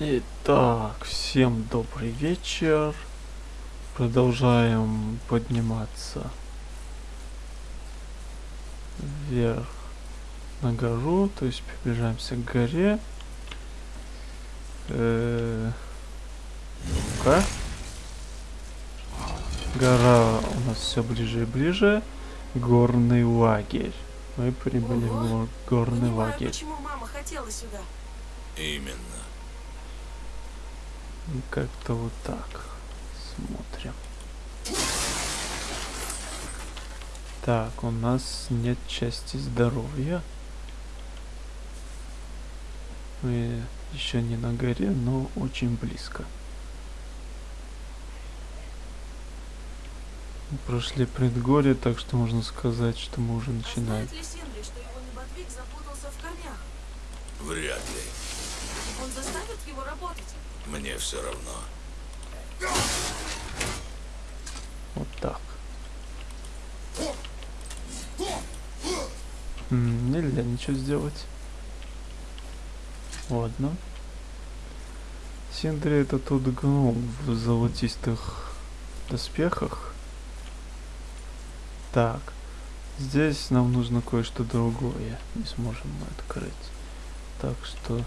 Итак, всем добрый вечер. Продолжаем подниматься вверх на гору, то есть приближаемся к горе. Э, Ну-ка. Гора у нас все ближе и ближе. Горный лагерь. Мы прибыли в Ого. гор- горный Понимаю, лагерь. почему мама хотела сюда. Именно. И Как-то вот так. Смотрим. Так, у нас нет части здоровья. Мы еще не на горе, но очень близко. Мы Прошли предгорье, так что можно сказать, что мы уже начинаем. знает ли Синдри, что его небодвиг запутался в корнях? Вряд ли. Он заставит его работать? Мне все равно. Вот так. М, Нельзя ничего сделать. Ладно. Синдри это тот гном в золотистых доспехах. Так. Здесь нам нужно кое-что другое. Не сможем мы открыть. Так что...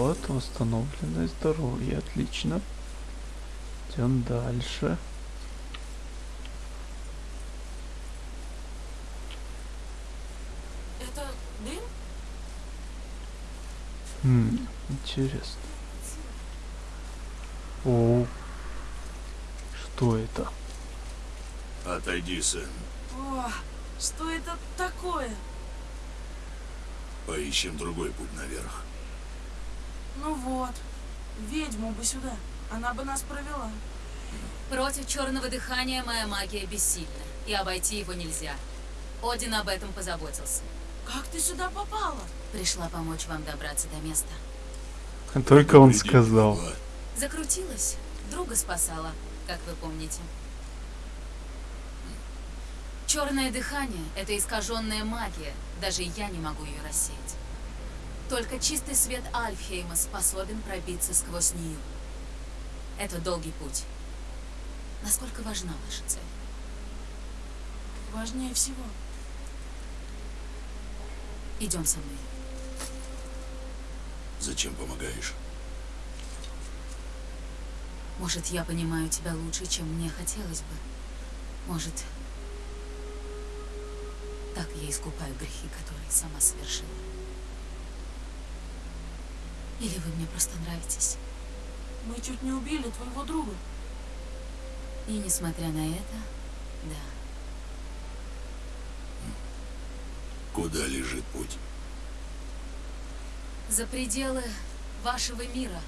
Вот, восстановленное здоровье. Отлично. Идем дальше. Это дым? Хм, интересно. О, что это? Отойди, сын. О, что это такое? Поищем другой путь наверх. Ну вот, ведьму бы сюда. Она бы нас провела. Против черного дыхания моя магия бессильна, и обойти его нельзя. Один об этом позаботился. Как ты сюда попала? Пришла помочь вам добраться до места. Только он сказал. Закрутилась, друга спасала, как вы помните. Черное дыхание — это искаженная магия, даже я не могу ее рассеять. Только чистый свет Альфхейма способен пробиться сквозь нее. Это долгий путь. Насколько важна ваша цель? Важнее всего. Идем со мной. Зачем помогаешь? Может, я понимаю тебя лучше, чем мне хотелось бы. Может, так я искупаю грехи, которые сама совершила. Или вы мне просто нравитесь. Мы чуть не убили твоего друга. И несмотря на это, да, Куда лежит путь? за пределы вашего мира.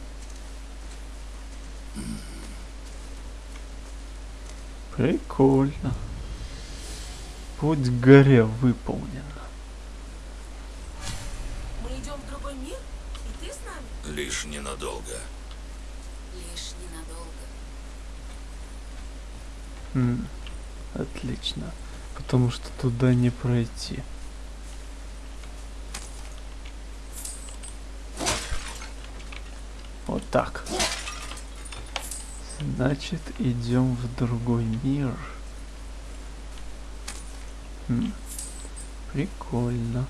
Прикольно. Путь к горе выполнен. Мы идем в другой мир? И ты с нами? Лишь ненадолго. Лишь ненадолго. М, Отлично. Потому что туда не пройти. Вот так. Значит, идем в другой мир. Прикольно.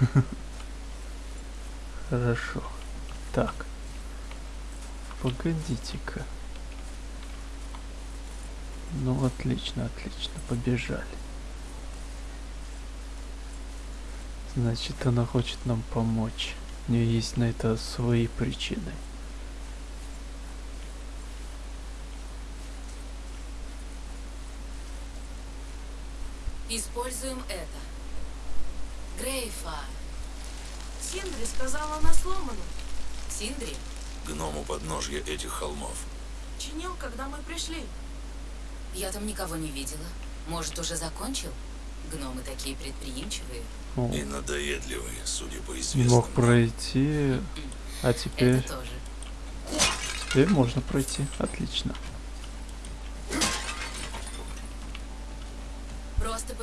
Хорошо. Так. Погодите-ка. Ну, отлично, отлично, побежали. Значит, она хочет нам помочь. У нее есть на это свои причины. Используем это. Грейфа. Синдри сказала она сломана. Синдри, Гному подножья этих холмов. Чинил, когда мы пришли. я там никого не видела. Может, уже закончил? Гномы такие предприимчивые. О, И надоедливый, судя по не известным. мог пройти, а теперь, Это тоже. теперь можно пройти. Отлично.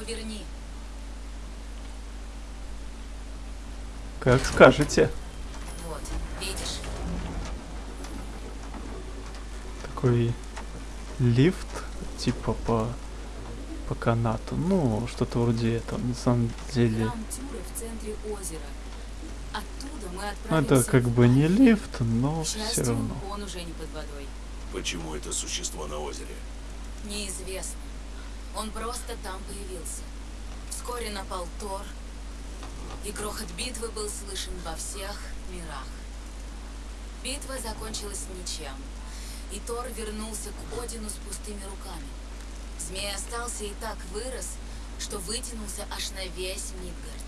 верни. Как скажете. Вот, видишь? Такой лифт, типа по по канату. Ну, что-то вроде этого, на самом деле. Ну, это как бы не лифт, но все равно. Почему это существо на озере? Неизвестно. Он просто там появился. Вскоре напал Тор, и грохот битвы был слышен во всех мирах. Битва закончилась ничем, и Тор вернулся к Одину с пустыми руками. Змей остался и так вырос, что вытянулся аж на весь Мидгард.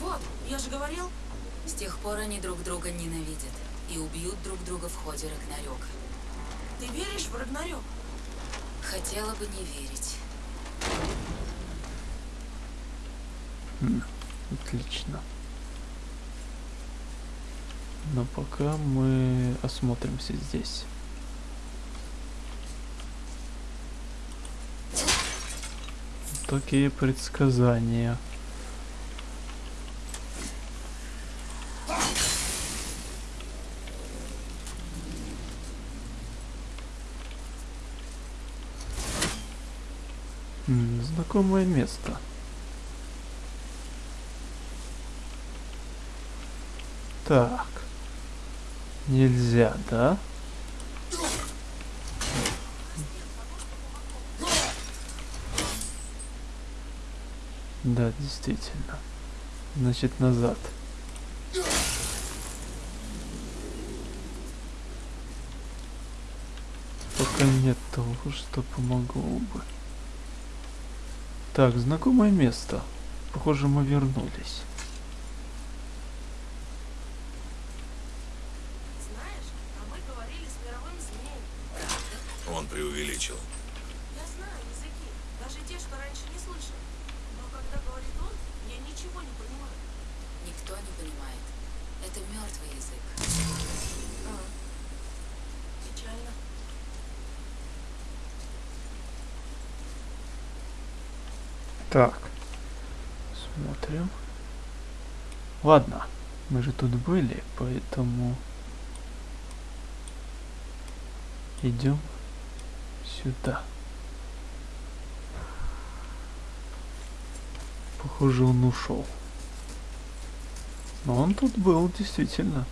Вот, я же говорил. С тех пор они друг друга ненавидят и убьют друг друга в ходе Рагнарёка. Ты веришь в Рагнарёк? Хотела бы не верить. Отлично. Но пока мы осмотримся здесь. Такие предсказания. М, Знакомое место. Так. Нельзя, да? Да, действительно. Значит, назад. Пока нет того, что помогло бы. Так, знакомое место. Похоже, мы вернулись. Знаешь, а мы говорили с мировым змеем. Он преувеличил. Я знаю языки, даже те, что раньше не слышал. Но когда говорит он, я ничего не понимаю. Никто не понимает. Это мертвый язык. А, печально. Так. Смотрим. Ладно. Мы же тут были, поэтому... Идем сюда. Похоже, он ушел. Но он тут был, действительно.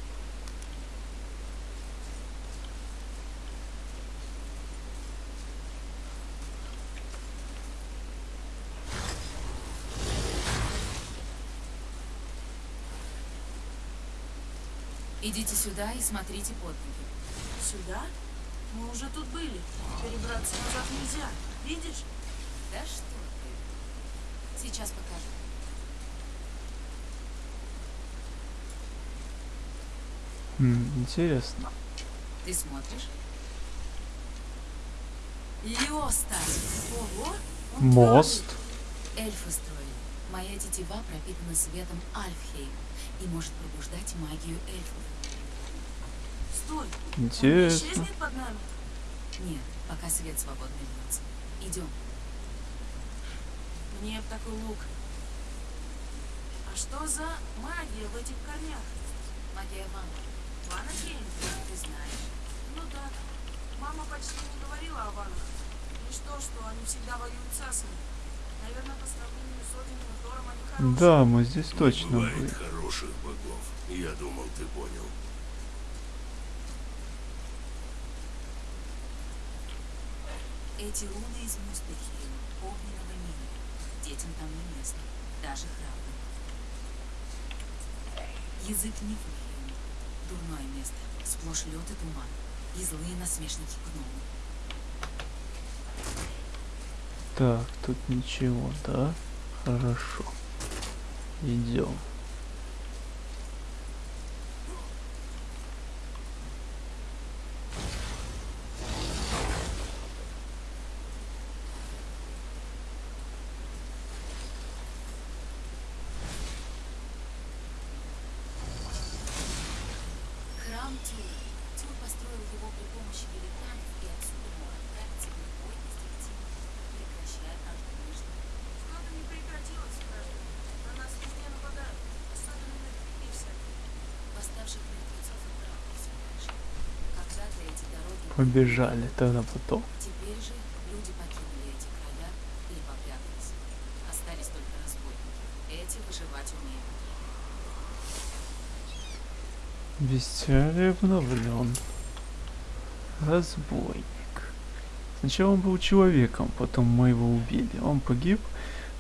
Идите сюда и смотрите под ноги. Сюда? Мы уже тут были. Перебраться назад нельзя. Видишь? Да что ты? Сейчас покажу. Интересно. Ты смотришь? Лёста! Ого! Мост. Эльфы строили. Моя тетива пропитана светом Альфхейм и может пробуждать магию эльфов. Стой! Интересно. исчезнет под нами? Нет, пока свет свободно льется. Идем. Мне б такой лук. А что за магия в этих корнях? Магия ванна. Ванахейм? Ты знаешь. Ну да. Мама почти не говорила о ванах. Лишь то, что они всегда воюют с асами. Наверное, по сравнению с Одином и Тором они хорошие. Да, мы здесь Не точно бывает были. хороших богов. Я думал, ты понял. Эти руны из Муспельхейма, огненного мира. Детям там не место, даже храбрым. Язык Нифлхейма. Дурное место. Сплошь лед и туман. И злые насмешники гномы. Так, тут ничего, да? Хорошо. Идем. Храм Тюр. Тюр построил его при помощи великанов, и отсюда мог отправиться в любой из директив, прекращая каждый ближний. Что-то не прекратилось, граждане. На нас везде нападают. Особенно на грибы всякие. Восставших мертвецов и правых все больше. Когда-то эти дороги были Побежали тогда потом. Теперь же люди покинули эти края или попрятались. Остались только разбойники. Эти выживать умеют. Бестиарий обновлен. Разбойник. Сначала он был человеком, потом мы его убили. Он погиб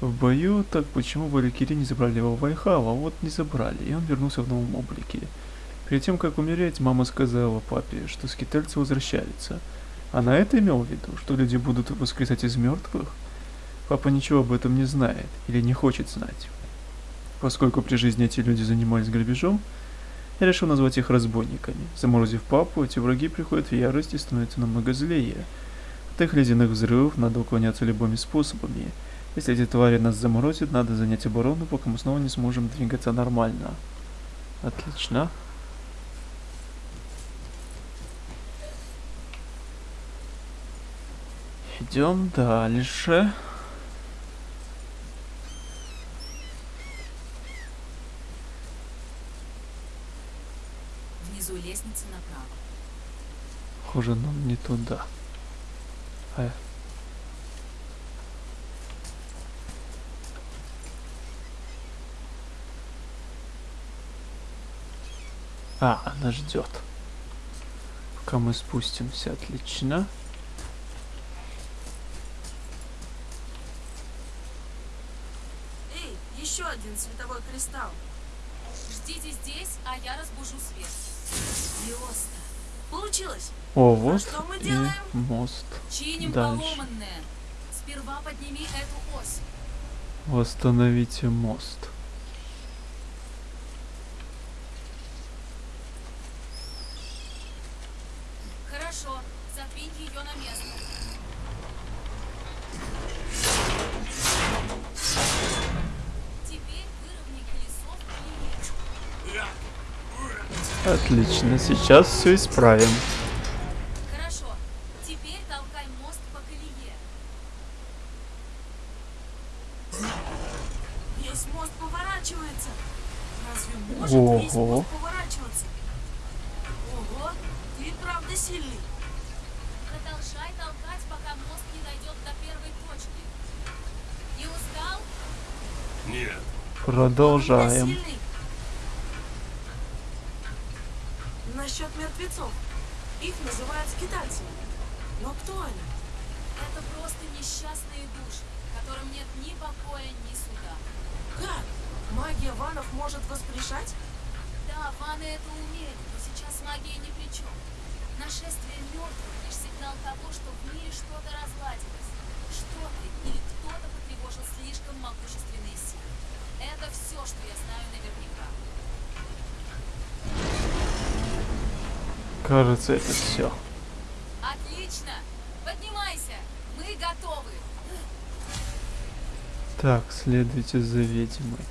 в бою, так почему Валькирии не забрали его в Вальхалу? А вот не забрали, и он вернулся в новом облике. Перед тем, как умереть, мама сказала папе, что скитальцы возвращаются. Она это имел в виду, что люди будут воскресать из мертвых? Папа ничего об этом не знает или не хочет знать. Поскольку при жизни эти люди занимались грабежом, я решил назвать их разбойниками. Заморозив папу, эти враги приходят в ярость и становятся намного злее. От их ледяных взрывов надо уклоняться любыми способами. Если эти твари нас заморозят, надо занять оборону, пока мы снова не сможем двигаться нормально. Отлично. Идем дальше. Внизу лестница направо. Похоже, нам не туда. А. А, она ждет. Пока мы спустимся, отлично. Эй, еще один световой кристалл. Ждите здесь, а я разбужу свет. Лиоста, Получилось. О, вот что мы и делаем? мост. чиним Дальше. поломанное. Сперва подними эту ось. Восстановите мост. Хорошо, задвинь ее на место. Теперь выровняй колесо в колее. Отлично, сейчас все исправим. Хорошо, теперь толкай мост по колее. Весь мост поворачивается. Разве может весь Ого. мост поворачиваться? Ого, ты правда сильный. Продолжай толкать, пока мост не дойдет до первой точки. Не устал? Нет, Продолжаем. Что-то разладилось. Что-то или кто-то потревожил слишком могущественные силы. Это все, что я знаю наверняка. Кажется, это все. Отлично! Поднимайся! Мы готовы! Так, следуйте за ведьмой.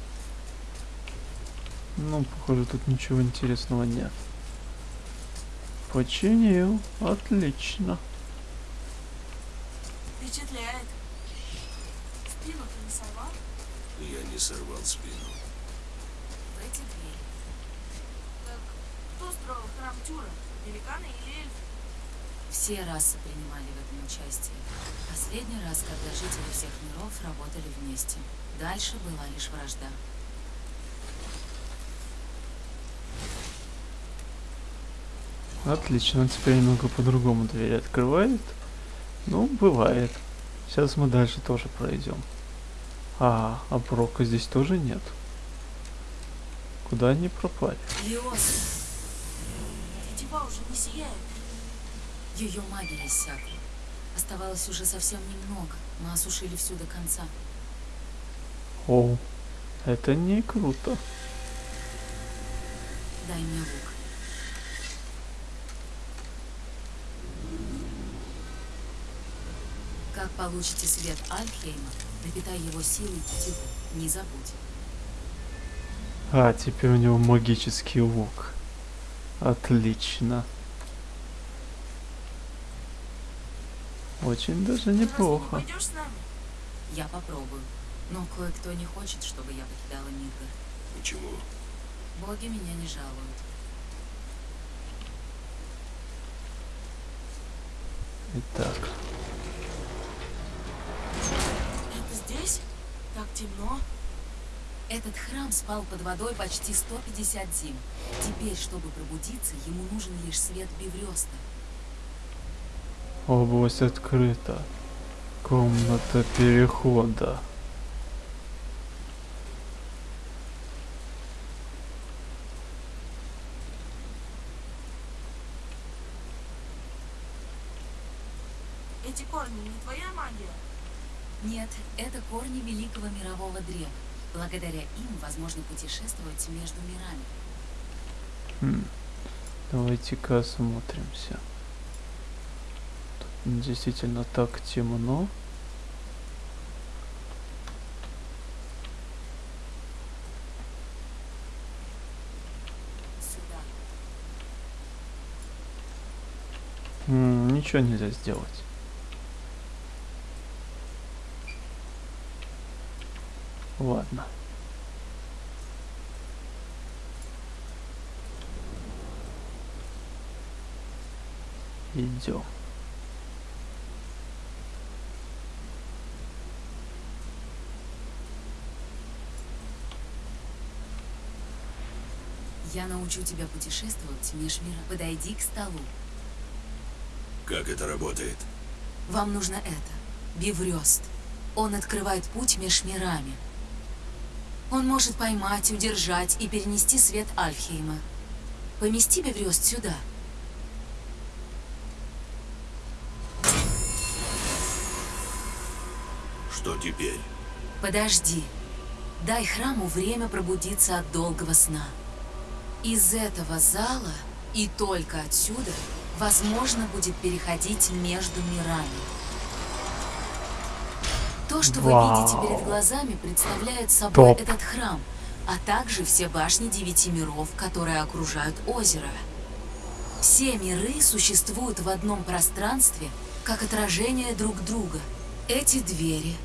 Ну, похоже, тут ничего интересного нет. Починил. Отлично. Впечатляет. Спину ты не сорвал? я не сорвал спину. В эти двери. Так кто строил храм Тюра? Великаны или эльфы? Все расы принимали в этом участие. Последний раз, когда жители всех миров работали вместе. Дальше была лишь вражда. Отлично, теперь немного по-другому дверь открывает. Ну, бывает. Сейчас мы дальше тоже пройдем. А, а здесь тоже нет. Куда они пропали? Лиос, Тетива уже не сияет. ее магия иссякла. Оставалось уже совсем немного. Мы осушили всю до конца. О, это не круто. Дай мне лук. Как получите свет Альхейма, напитай его силой тетиву. Не забудь. А, теперь у него магический лук. Отлично. Очень даже неплохо. пойдешь с нами? Я попробую. Но кое-кто не хочет, чтобы я покидала Мидгард. Почему? Боги меня не жалуют. Так. Этот храм спал под водой почти 150 зим. Теперь, чтобы пробудиться, ему нужен лишь свет Беврёста. Область открыта. Комната перехода. Эти корни не твоя магия? Нет, это корни великого мирового древа. Благодаря им возможно путешествовать между мирами. Хм. Давайте-ка осмотримся. Тут действительно так темно. Сюда. М, ничего нельзя сделать. Ладно. Идем. Я научу тебя путешествовать меж мира. Подойди к столу. Как это работает? Вам нужно это. Биврёст. Он открывает путь меж мирами. Он может поймать, удержать и перенести свет Альфхейма. Помести Биврёст сюда. Что теперь? Подожди. Дай храму время пробудиться от долгого сна. Из этого зала и только отсюда возможно будет переходить между мирами. То, что вы видите Вау. перед глазами, представляет собой Топ. этот храм, а также все башни девяти миров, которые окружают озеро. Все миры существуют в одном пространстве, как отражение друг друга. Эти двери,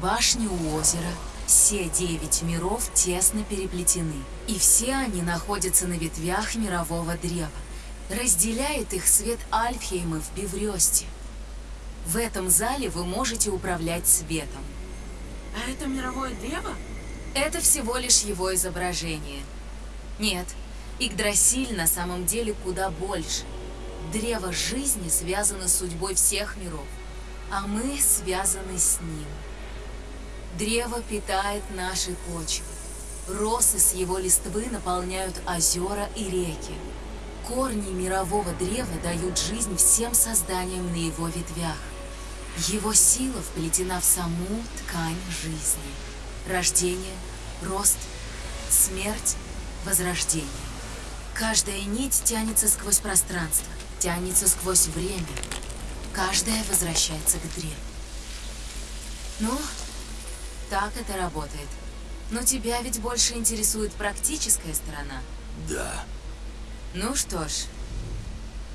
башни у озера, все девять миров тесно переплетены. И все они находятся на ветвях мирового древа. Разделяет их свет Альфхейма в Беврёсте. В этом зале вы можете управлять светом. А это мировое древо? Это всего лишь его изображение. Нет, Игдрасиль на самом деле куда больше. Древо жизни связано с судьбой всех миров, а мы связаны с ним. Древо питает наши почвы. Росы с его листвы наполняют озера и реки. Корни мирового древа дают жизнь всем созданиям на его ветвях. Его сила вплетена в саму ткань жизни. Рождение, рост, смерть, возрождение. Каждая нить тянется сквозь пространство, тянется сквозь время. Каждая возвращается к древу. Ну, так это работает. Но тебя ведь больше интересует практическая сторона. Да. Ну что ж,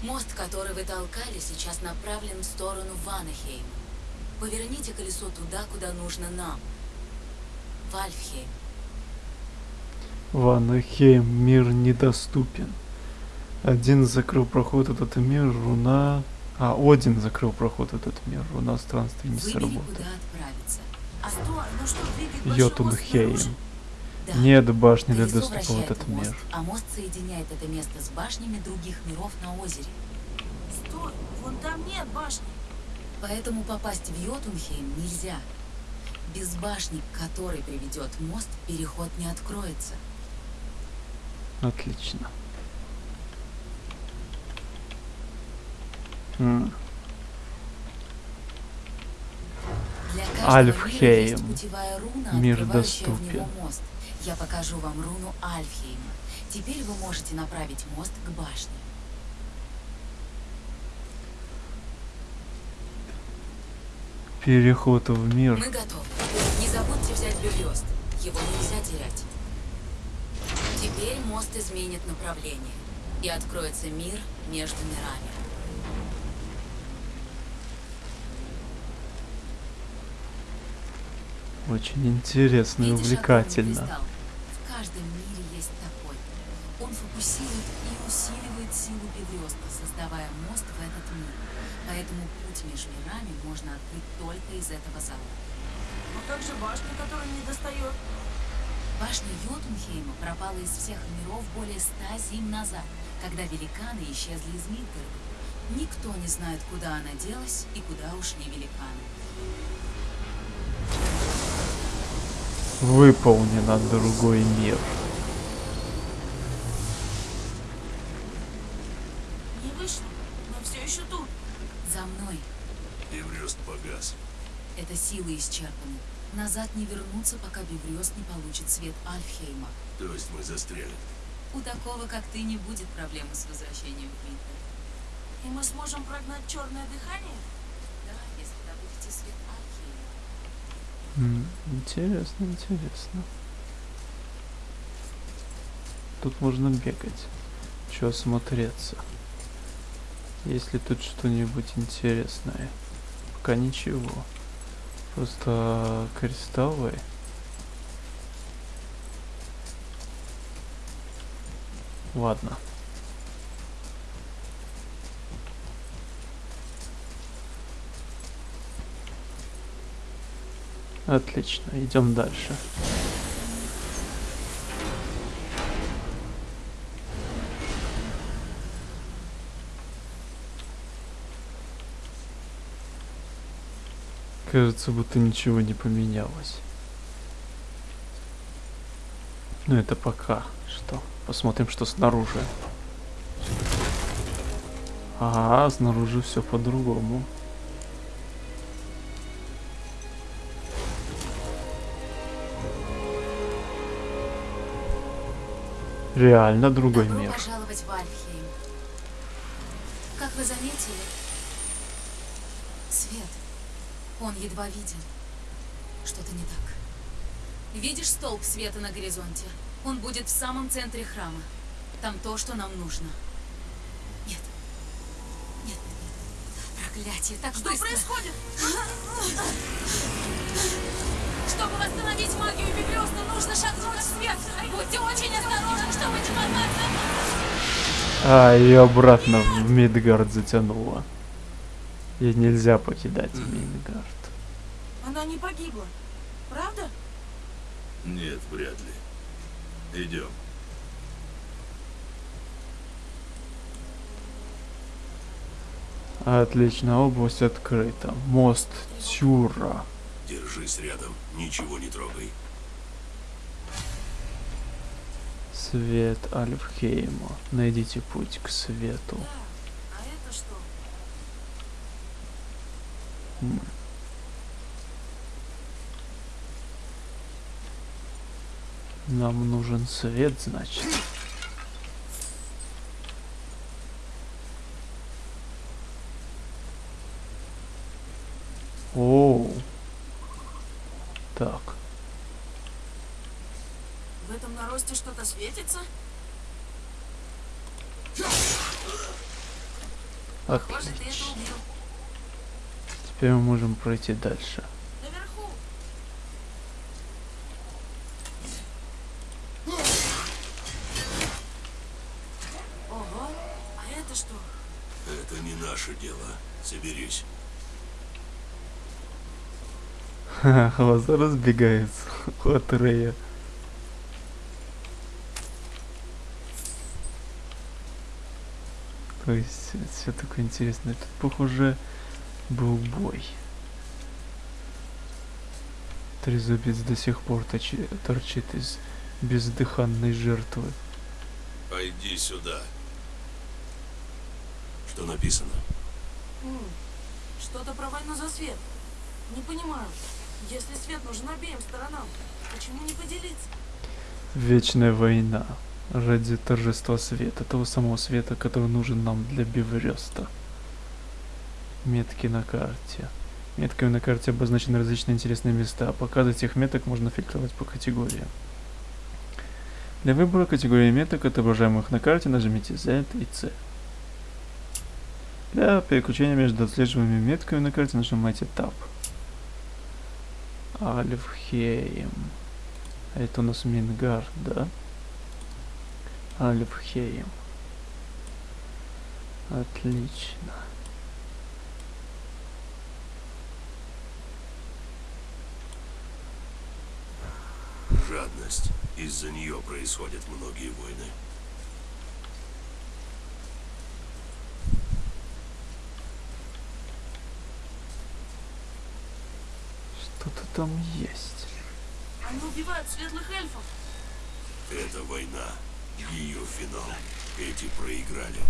мост, который вы толкали, сейчас направлен в сторону Ванахейма. Поверните колесо туда, куда нужно нам. В Альфхейм. Ванахейм, мир недоступен. Один закрыл проход в этот мир, руна... А, Один закрыл проход в этот мир, руна странствий не сработает. А ну Йотунхейм. Нет башни для доступа в этот мост, мир. а мост соединяет это место с башнями других миров на озере. Стой, вон там нет башни. Поэтому попасть в Йотунхейм нельзя. Без башни, к которой приведет мост, переход не откроется. Отлично. М, Альфхейм. есть путевая руна, Мир открывающая в доступен. Я покажу вам руну Альфхейма. Теперь вы можете направить мост к башне. Переход в мир. Мы готовы. Не забудьте взять Бюрёст. Его нельзя терять. Теперь мост изменит направление. И откроется мир между мирами. Очень интересно и огромный увлекательно. В каждом мире есть такой. Он фокусирует и усиливает силу Беврёста, создавая мост в этот мир. Поэтому путь между мирами можно открыть только из этого зала. Но как же башня, которая не достает? Башня Йотунхейма пропала из всех миров более ста зим назад, когда великаны исчезли из Мидгарда. Никто не знает, куда она делась и куда ушли великаны. Выполнено другой мир. Не вышло, но все еще тут. За мной. Еврест погас. Эта сила исчерпана. Назад не вернуться, пока Беврёст не получит свет Альфхейма. То есть мы застряли. У такого, как ты, не будет проблемы с возвращением в. И мы сможем прогнать черное дыхание? Да, если добудете свет Интересно, интересно. Тут можно бегать. Чё осмотреться? Есть ли тут что-нибудь интересное? Пока ничего. Просто кристаллы. Ладно. Отлично, идем дальше. Кажется, будто ничего не поменялось. Ну это пока что. Посмотрим, что снаружи. Ага, снаружи все по-другому. Реально другой Добро мир. пожаловать в Альфхейм. Как вы заметили, свет, он едва виден. Что-то не так. Видишь столб света на горизонте? Он будет в самом центре храма. Там то, что нам нужно. Нет. Нет, нет, нет. Проклятие, так Что быстро. происходит? Восстановить магию Бебрёста, нужно шагнуть в свет. Будьте очень осторожны, чтобы не попасться. А, ее обратно в Мидгард затянуло. Ей нельзя покидать Мидгард. Она не погибла. Правда? Нет, вряд ли. Идем. Отлично, область открыта. Мост Тюра. Держись рядом, ничего не трогай. Свет Альфхейма. Найдите путь к свету. Да. А это что? Нам нужен свет, значит. Оу. Так. В этом наросте что-то светится? Похоже, ты это Отлично. убил. Теперь мы можем пройти дальше. Наверху. Ого, а это что? Это не наше дело. Соберись. Глаза разбегаются от Рея. То есть все такое интересное. Тут, похоже, был бой. Трезубец до сих пор точи- торчит из бездыханной жертвы. Пойди сюда. Что написано? М, Что-то про войну за свет. Не понимаю. Если свет нужен обеим сторонам, почему не поделиться? Вечная война. Ради торжества света. Того самого света, который нужен нам для Бивреста. Метки на карте. Метками на карте обозначены различные интересные места. Показы этих меток можно фильтровать по категориям. Для выбора категории меток, отображаемых на карте, нажмите Z и C. Для переключения между отслеживаемыми метками на карте нажимайте Tab. Альфхейм. А это у нас Мингар, да? Альфхейм. Отлично. Жадность. Из-за нее происходят многие войны. Что-то там есть. Они убивают светлых эльфов. Это война. Ее финал. Эти проиграли.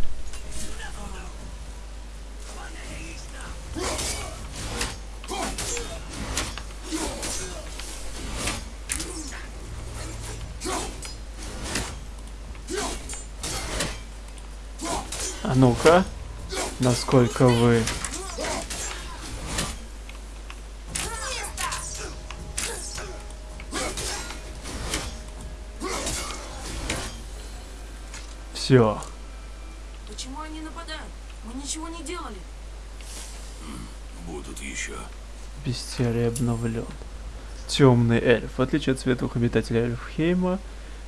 А ну-ка, насколько вы... Все, Почему они нападают? Мы ничего не делали. Будут еще. бестиарий обновлен. Темный эльф. В отличие от светлых обитателей Эльфхейма,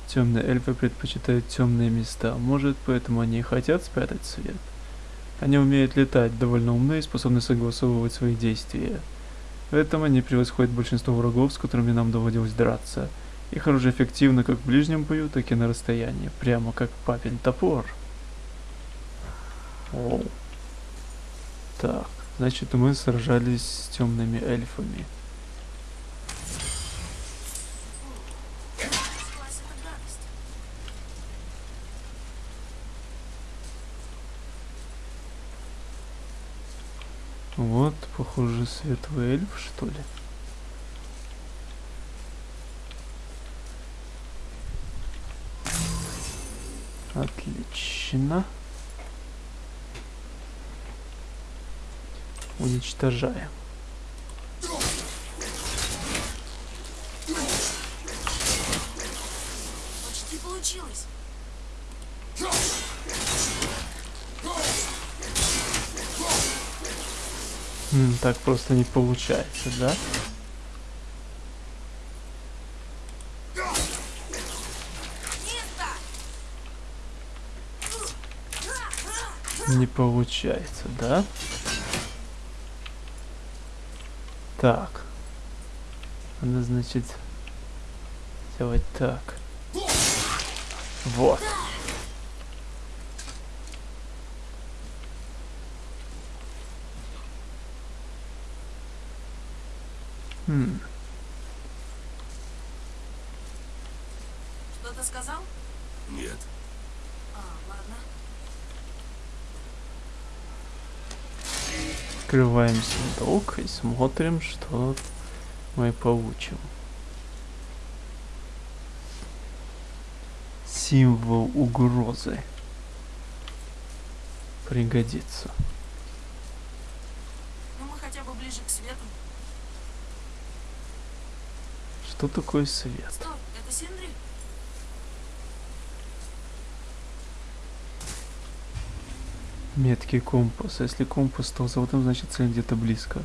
темные эльфы предпочитают темные места. Может, поэтому они и хотят спрятать свет. Они умеют летать, довольно умны и способны согласовывать свои действия. В этом они превосходят большинство врагов, с которыми нам доводилось драться. Их оружие эффективно как в ближнем бою, так и на расстоянии, прямо как папин топор. Оу. Так, значит мы сражались с темными эльфами. Вот, похоже, светлый эльф, что ли? Отлично. Уничтожаем. Почти получилось. М, так просто не получается, да? Не получается, да? Так. Надо, значит, сделать так. Вот. Хм. Что-то сказал? Нет. А, ладно. Открываем сундук и смотрим, что мы получим. Символ угрозы. Пригодится. Ну мы хотя бы ближе к свету. Что такое свет? Стоп, это Синдри? Меткий компас. Если компас стал золотым, значит цель где-то близко.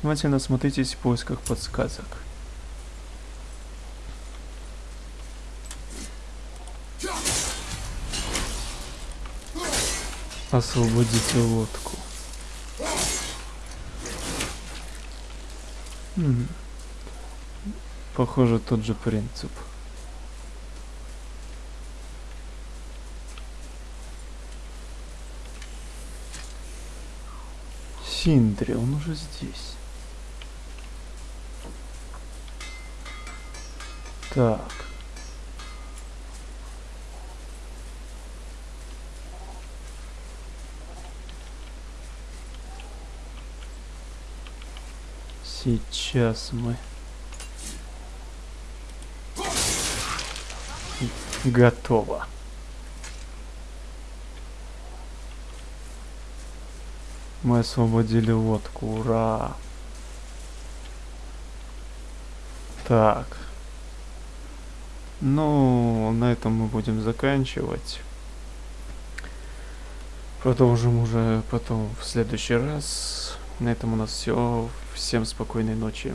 Внимательно осмотритесь в поисках подсказок. Освободите лодку. Похоже, тот же принцип. Синдри, он уже здесь. Так. Сейчас мы готово. Мы освободили лодку, ура! Так. Ну, на этом мы будем заканчивать. Продолжим уже потом в следующий раз. На этом у нас все. Всем спокойной ночи.